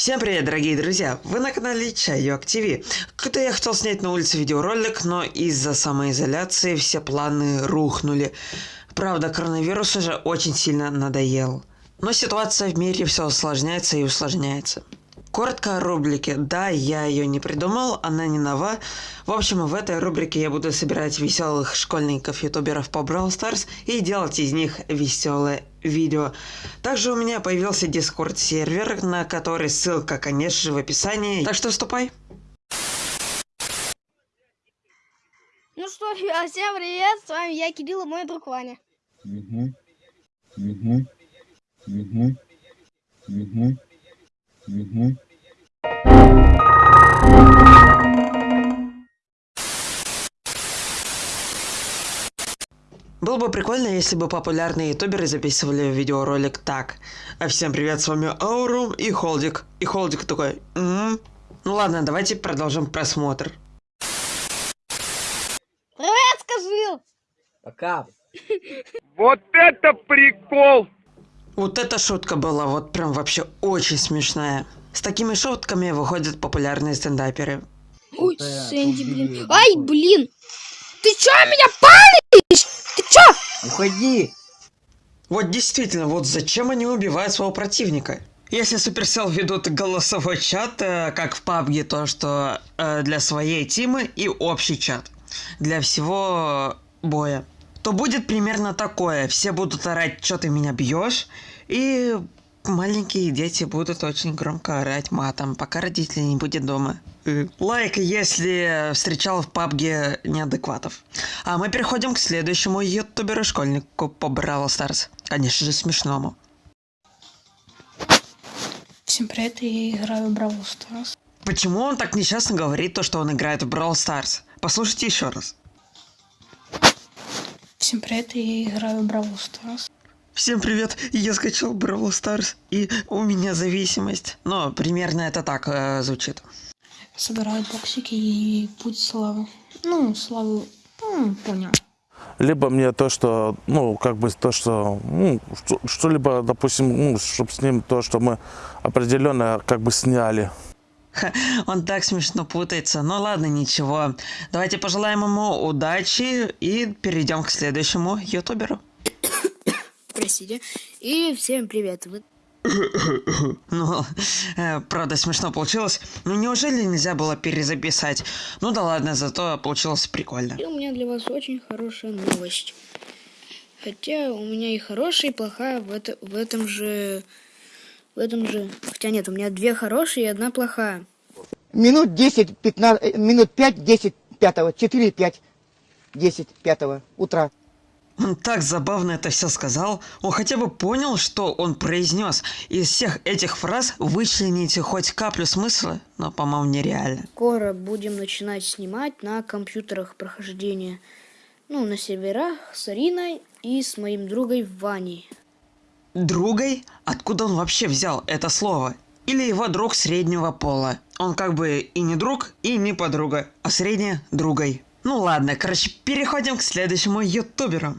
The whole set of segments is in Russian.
Всем привет, дорогие друзья! Вы на канале Чайок ТВ. Когда я хотел снять на улице видеоролик, но из-за самоизоляции все планы рухнули. Правда, коронавирус уже очень сильно надоел. Но ситуация в мире все усложняется и усложняется. Коротко о рубрике. Да, я ее не придумал, она не нова. В общем, в этой рубрике я буду собирать веселых школьников-ютуберов по Brawl Stars и делать из них веселые видео. Также у меня появился Discord сервер, на который ссылка, конечно же, в описании. Так что вступай. Ну что, ребят, всем привет, с вами я, Кирилл, и мой друг Ваня. Угу. Угу. Угу. Угу. Угу. Было бы прикольно, если бы популярные ютуберы записывали видеоролик так. А всем привет, с вами Аурум и Холдик. И Холдик такой, м Ну ладно, давайте продолжим просмотр. Привет, скажи! Пока. Вот это прикол! Вот эта шутка была вот прям вообще очень смешная. С такими шутками выходят популярные стендаперы. Ой, Сэнди, блин. Ай, блин! Ты чё меня палишь? Уходи. Вот действительно, вот зачем они убивают своего противника? Если Supercell ведут голосовой чат, э, как в PUBG, то что э, для своей тимы и общий чат для всего боя, то будет примерно такое. Все будут орать, что ты меня бьешь, и маленькие дети будут очень громко орать матом, пока родители не будет дома. Лайк, если встречал в PUBG неадекватов. А мы переходим к следующему ютуберу-школьнику по Brawl Stars. Конечно же, смешному. Всем привет, я играю в Brawl Stars. Почему он так несчастно говорит то, что он играет в Brawl Stars? Послушайте еще раз. Всем привет, я играю в Brawl Stars. Всем привет, я скачал Brawl Stars, и у меня зависимость. Но примерно это так э, звучит. Собираю боксики и путь славы. Ну, славу, ну, понял. либо мне то, что, ну, как бы то, что, ну, что- что-либо, допустим, ну, чтобы с ним то, что мы определенно как бы сняли. Ха, он так смешно путается. Ну ладно, ничего. Давайте пожелаем ему удачи и перейдем к следующему ютуберу. Простите. И всем привет. Вы... Ну, э, правда, смешно получилось. Ну неужели нельзя было перезаписать? Ну да ладно, зато получилось прикольно. И у меня для вас очень хорошая новость. Хотя у меня и хорошая, и плохая в, это, в этом же... В этом же... Хотя нет, у меня две хорошие и одна плохая. Минут 10, 15, э, минут 5, 10, 5, 4, 5, 10, 5 утра. Он так забавно это все сказал. Он хотя бы понял, что он произнес. Из всех этих фраз вычлените хоть каплю смысла, но, по-моему, нереально. Скоро будем начинать снимать на компьютерах прохождения. Ну, на серверах с Ариной и с моим другом Ваней. Другой? Откуда он вообще взял это слово? Или его друг среднего пола? Он как бы и не друг, и не подруга, а средняя другой. Ну ладно, короче, переходим к следующему ютуберу.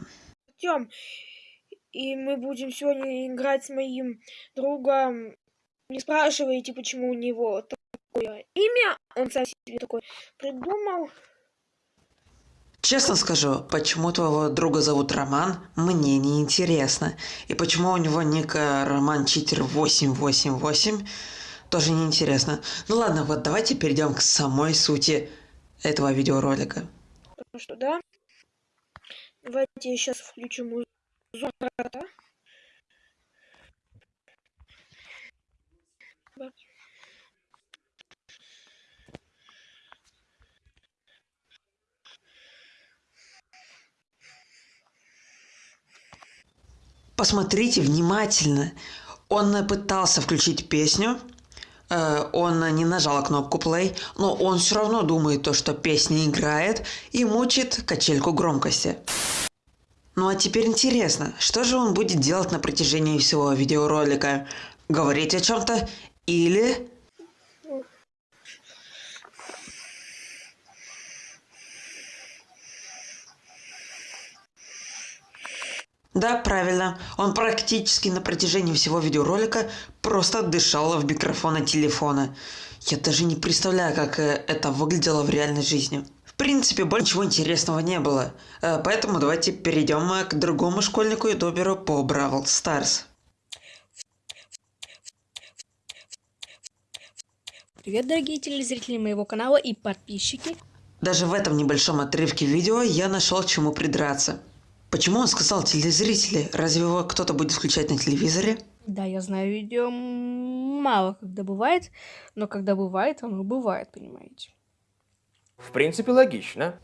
Артем. И мы будем сегодня играть с моим другом. Не спрашивайте, почему у него такое имя. Он сам себе такое придумал. Честно скажу, почему твоего друга зовут Роман, мне не интересно. И почему у него ник э, Роман Читер 888, тоже не интересно. Ну ладно, вот давайте перейдем к самой сути этого видеоролика. Потому что, да. Давайте я сейчас включу музыку. Посмотрите внимательно. Он пытался включить песню, он не нажал кнопку play, но он все равно думает то, что песня играет и мучит качельку громкости. Ну а теперь интересно, что же он будет делать на протяжении всего видеоролика? Говорить о чем-то или... Да, правильно. Он практически на протяжении всего видеоролика просто дышал в микрофон от телефона. Я даже не представляю, как э, это выглядело в реальной жизни. В принципе, больше ничего интересного не было. Э, Поэтому давайте перейдем э, к другому школьнику ютуберу по Бравл Старс. Привет, дорогие телезрители моего канала и подписчики. Даже в этом небольшом отрывке видео я нашел чему придраться. Почему он сказал телезрители? Разве его кто-то будет включать на телевизоре? Да, я знаю, видео мало когда бывает, но когда бывает, оно бывает, понимаете. В принципе, логично.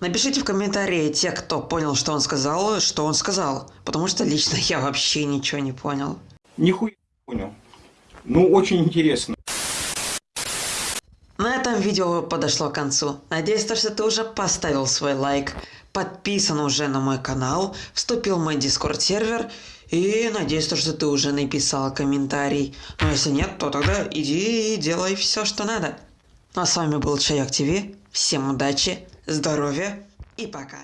Напишите в комментарии те, кто понял, что он сказал, что он сказал. Потому что лично я вообще ничего не понял. Нихуя не понял. Ну, очень интересно. Этом видео подошло к концу. Надеюсь, то, что ты уже поставил свой лайк, подписан уже на мой канал, вступил в мой дискорд сервер и надеюсь, то, что ты уже написал комментарий. Но если нет, то тогда иди и делай все, что надо. Ну а с вами был Чайок ТВ. Всем удачи, здоровья и пока.